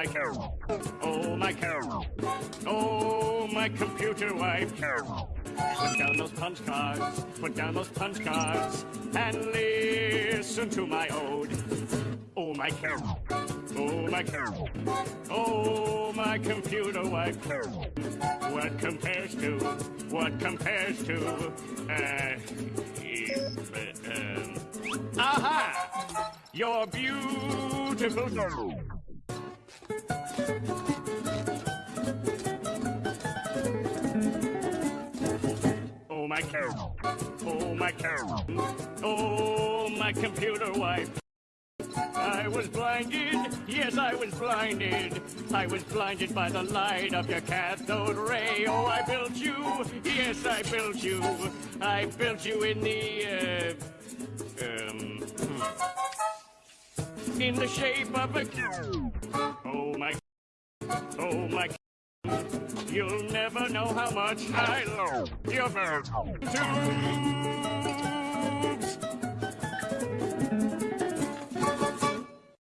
my Carol. Oh, my Carol. Oh, my computer wife, Carol. Put down those punch cards, put down those punch cards, and listen to my ode. Oh, my Carol. Oh, my Carol. Oh, my computer wife, Carol. What compares to, what compares to, uh, um, aha! Your beautiful girl. Oh, my Carol. Oh, my Carol. Oh, my computer wife. I was blinded, yes, I was blinded. I was blinded by the light of your cathode ray. Oh, I built you, yes, I built you. I built you in the, uh, um, hmm. in the shape of a. Oh, my. You'll never know how much I love you.